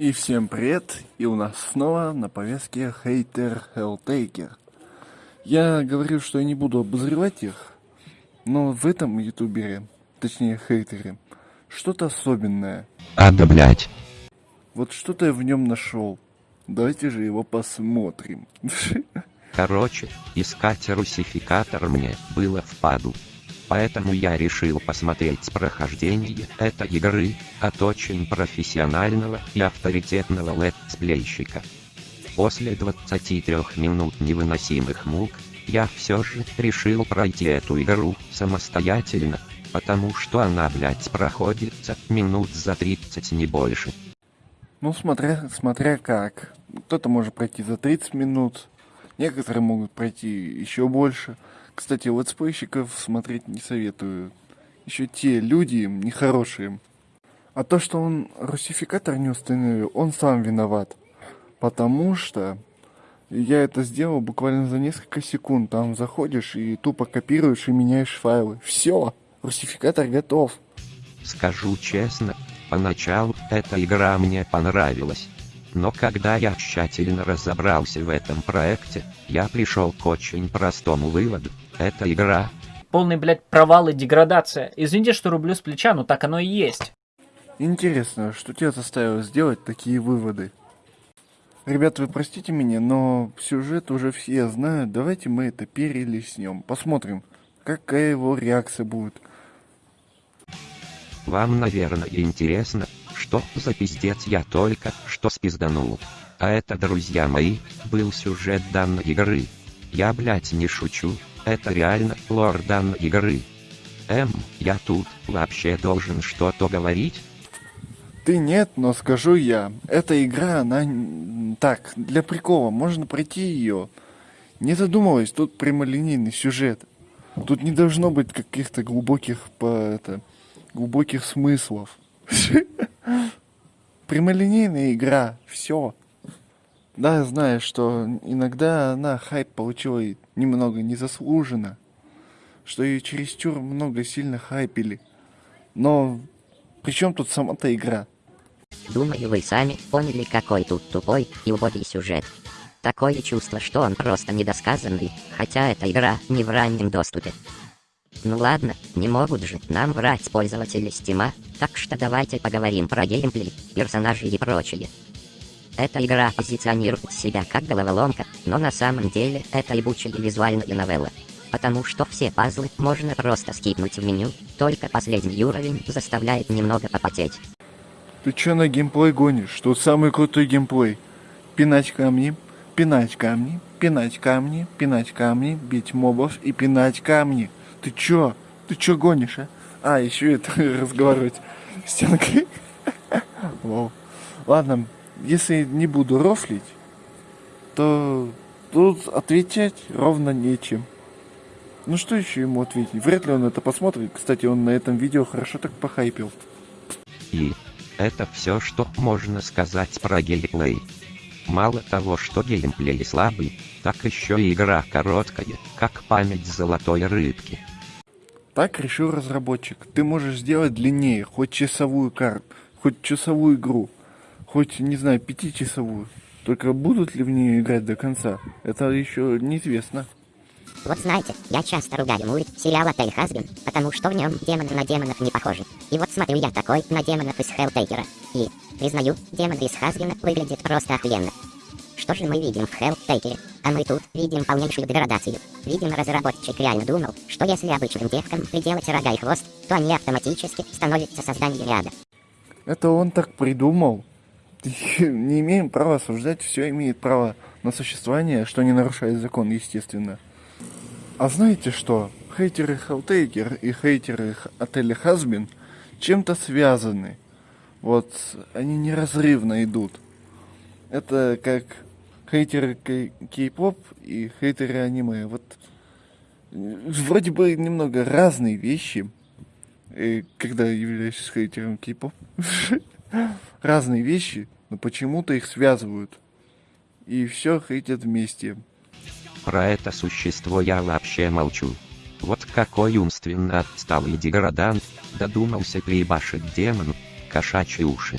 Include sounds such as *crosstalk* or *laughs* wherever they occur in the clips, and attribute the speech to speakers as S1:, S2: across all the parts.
S1: И всем привет, и у нас снова на повестке хейтер Helltaker. Я говорю, что я не буду обозревать их, но в этом ютубере, точнее хейтере, что-то особенное.
S2: А да блять.
S1: Вот что-то я в нем нашел. Давайте же его посмотрим. *laughs*
S2: Короче, искать русификатор мне было впадлу. Поэтому я решил посмотреть прохождение этой игры от очень профессионального и авторитетного летсплейщика. После 23 минут невыносимых мук, я все же решил пройти эту игру самостоятельно, потому что она, блять, проходится минут за 30 не больше.
S1: Ну, смотря, смотря как. Кто-то может пройти за 30 минут, некоторые могут пройти еще больше. Кстати, летсплейщиков смотреть не советую. Еще те люди нехорошие. А то, что он русификатор не установил, он сам виноват. Потому что я это сделал буквально за несколько секунд. Там заходишь и тупо копируешь и меняешь файлы. Все, русификатор готов.
S2: Скажу честно, поначалу эта игра мне понравилась. Но когда я тщательно разобрался в этом проекте, я пришел к очень простому выводу. Эта игра...
S3: Полный, блядь, провал и деградация. Извините, что рублю с плеча, но так оно и есть.
S1: Интересно, что тебя заставило сделать такие выводы? Ребят, вы простите меня, но сюжет уже все знают. Давайте мы это перелеснем. Посмотрим, какая его реакция будет.
S2: Вам, наверное, интересно, что за пиздец я только что спизданул. А это, друзья мои, был сюжет данной игры. Я, блять, не шучу, это реально лор данной игры. Эм, я тут вообще должен что-то говорить?
S1: Ты нет, но скажу я. Эта игра, она так, для прикола, можно пройти ее. Не задумываясь, тут прямолинейный сюжет. Тут не должно быть каких-то глубоких, по, это, глубоких смыслов. *laughs* Прямолинейная игра, все. Да, знаю, что иногда она хайп получила немного незаслуженно, что ее чересчур много сильно хайпили. Но при чем тут сама-то игра?
S4: Думаю, вы сами поняли, какой тут тупой и убогий сюжет. Такое чувство, что он просто недосказанный, хотя эта игра не в раннем доступе. Ну ладно, не могут же нам врать пользователи Стима, так что давайте поговорим про геймплей, персонажей и прочее. Эта игра позиционирует себя как головоломка, но на самом деле это ебучая визуальная новелла. Потому что все пазлы можно просто скипнуть в меню, только последний уровень заставляет немного попотеть.
S1: Ты чё на геймплей гонишь? Тут самый крутой геймплей. Пинать камни, пинать камни, пинать камни, пинать камни, бить мобов и пинать камни. Ты чё? Ты чё гонишь, а? А, еще это *laughs* разговаривать стенкой. *laughs* Ладно, если не буду рофлить, то тут отвечать ровно нечем. Ну что еще ему ответить? Вряд ли он это посмотрит. Кстати, он на этом видео хорошо так похайпил.
S2: И это все, что можно сказать про геймплей. Мало того, что геймплей слабый, так еще и игра короткая, как память золотой рыбки.
S1: Так решил разработчик. Ты можешь сделать длиннее, хоть часовую карту, хоть часовую игру, хоть, не знаю, пятичасовую. Только будут ли в нее играть до конца, это еще неизвестно.
S5: Вот знаете, я часто ругаю мульт сериал Отель Хазбин, потому что в нем демоны на демонов не похожи. И вот смотрю я такой на демонов из Хеллтейкера. И, признаю, демон из Хазбина выглядит просто охуенно. Что же мы видим в Хеллтейкере? А мы тут видим полнейшую деградацию. Видимо, разработчик реально думал, что если обычным девкам приделать рога и хвост, то они автоматически становятся созданиями ада.
S1: Это он так придумал. *laughs* Не имеем права осуждать, все имеет право на существование, что не нарушает закон, естественно. А знаете что? Хейтеры Хелтейкер и хейтеры отеля Хазбин чем-то связаны. Вот они неразрывно идут. Это как хейтеры кей-поп и хейтеры аниме. Вот вроде бы немного разные вещи, когда являешься хейтером кей-поп. *laughs* разные вещи, но почему-то их связывают. И все хейтят вместе.
S2: Про это существо я вообще молчу. Вот какой умственно отсталый деградант, додумался приебашить демону, кошачьи уши.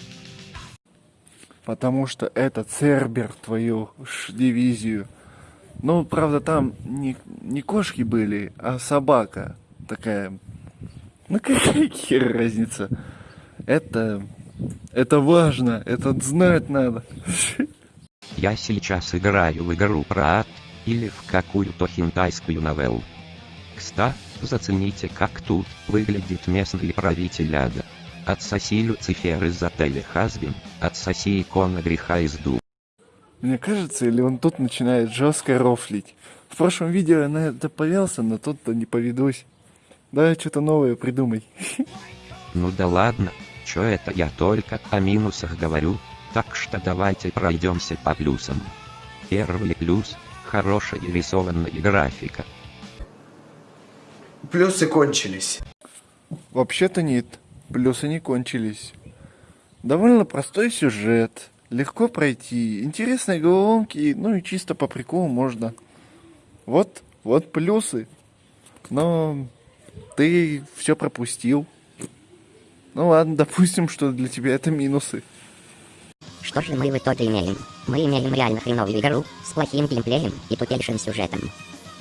S1: потому что это Цербер твою ж дивизию. Ну, правда, там не, не кошки были, а собака такая. Ну, какая *laughs* хер разница? Это, это важно, это знать надо.
S2: Я сейчас играю в игру про ад, или в какую-то хинтайскую новеллу. Кста, зацените как тут выглядит местный правитель ада. Отсоси Люцифер из отеля Хазбин, отсоси икона греха из ду.
S1: Мне кажется, или он тут начинает жестко рофлить. В прошлом видео я на это повелся, но тут-то не поведусь. Давай что-то новое придумай. *laughs*
S2: Ну да ладно, чё это я только о минусах говорю, так что давайте пройдемся по плюсам. Первый плюс – хорошая рисованная графика.
S6: Плюсы кончились.
S1: Вообще-то нет, плюсы не кончились. Довольно простой сюжет, легко пройти, интересные головоломки, ну и чисто по приколу можно. Вот, вот плюсы. Но ты все пропустил. Ну ладно, *laughs* допустим, что для тебя это минусы.
S5: Что же мы в итоге имеем? Мы имеем реально хреновую игру с плохим геймплеем и тупейшим сюжетом.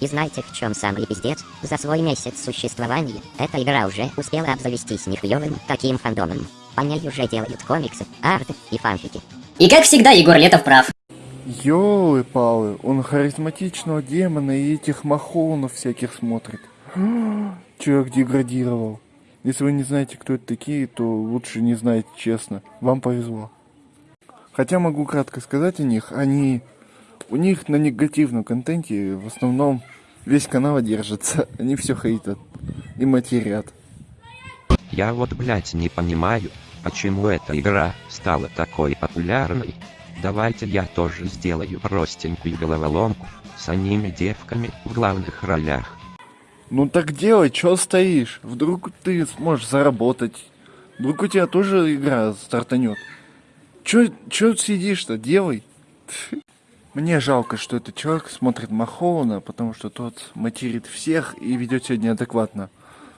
S5: И знаете в чем самый пиздец? За свой месяц существования эта игра уже успела обзавестись нехуевым таким фандомом. По ней уже делают комиксы, арт и фанфики.
S7: И как всегда, Егор Летов прав.
S1: Ёлы-палы, он харизматичного демона и этих махоунов всяких смотрит. *gasps* Человек деградировал. Если вы не знаете, кто это такие, то лучше не знайте, честно. Вам повезло. Хотя могу кратко сказать о них. Они... У них на негативном контенте в основном весь канал держится. *laughs* Они все хейтят и матерят.
S2: Я вот блять не понимаю, почему эта игра стала такой популярной. Давайте я тоже сделаю простенькую головоломку с аними девками в главных ролях.
S1: Ну так делай, чё стоишь? Вдруг ты сможешь заработать. Вдруг у тебя тоже игра стартанет. Чё, чё сидишь-то? Делай. *laughs* Мне жалко, что этот человек смотрит Махоуна, потому что тот материт всех и ведет себя неадекватно.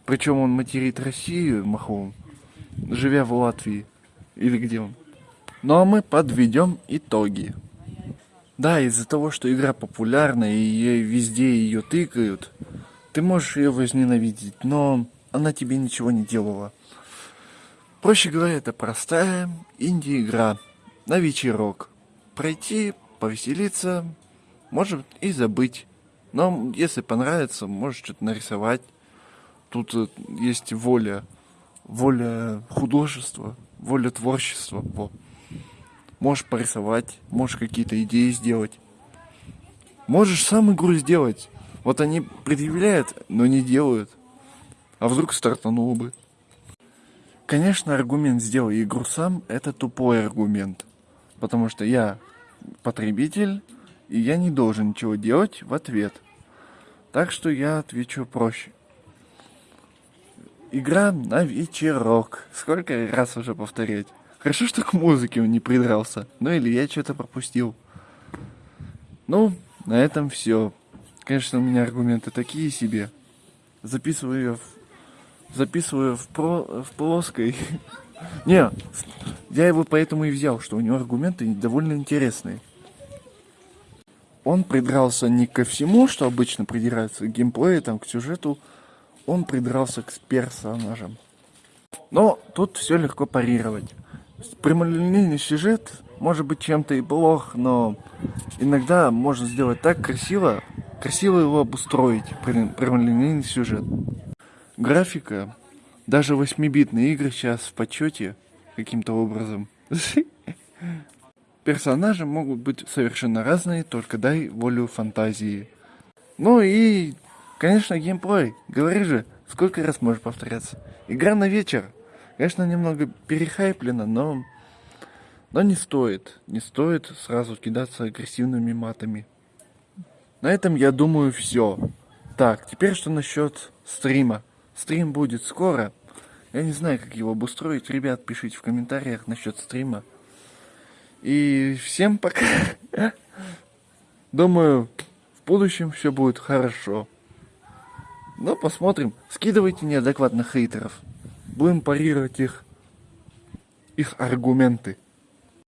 S1: Причем он материт Россию, Махоун, живя в Латвии. Или где он. Ну а мы подведем итоги. Да, из-за того, что игра популярна и ей везде ее тыкают, ты можешь ее возненавидеть, но она тебе ничего не делала. Проще говоря, это простая инди-игра на вечерок. Пройти, повеселиться, может и забыть. Но если понравится, можешь что-то нарисовать. Тут э, есть воля, воля художества, воля творчества. Во. Можешь порисовать, можешь какие-то идеи сделать. Можешь сам игру сделать. Вот они предъявляют, но не делают. А вдруг стартанул бы. Конечно, аргумент «сделай игру сам» — это тупой аргумент. Потому что я потребитель, и я не должен ничего делать в ответ. Так что я отвечу проще. Игра на вечерок. Сколько раз уже повторять? Хорошо, что к музыке он не придрался. Ну или я что-то пропустил. Ну, на этом все. Конечно, у меня аргументы такие себе. Записываю в, записываю в, про, в плоской. *laughs* Не, я его поэтому и взял, что у него аргументы довольно интересные. Он придрался не ко всему, что обычно придирается, к геймплею, там, к сюжету. Он придрался к персонажам. Но тут все легко парировать. Прямолинейный сюжет может быть чем-то и плох, но иногда можно сделать так красиво, красиво его обустроить, прямолинейный сюжет. Графика, даже 8-битные игры сейчас в почете каким-то образом. Персонажи могут быть совершенно разные, только дай волю фантазии. Ну и, конечно, геймплей. Говори же, сколько раз можешь повторяться. Игра на вечер. Конечно, немного перехайплена, но... Но не стоит. Не стоит сразу кидаться агрессивными матами. На этом, я думаю, все. Так, теперь что насчет стрима. Стрим будет скоро. Я не знаю, как его обустроить. Ребят, пишите в комментариях насчет стрима. И всем пока. *laughs* Думаю, в будущем все будет хорошо. Но посмотрим. Скидывайте неадекватных хейтеров. Будем парировать их, их аргументы.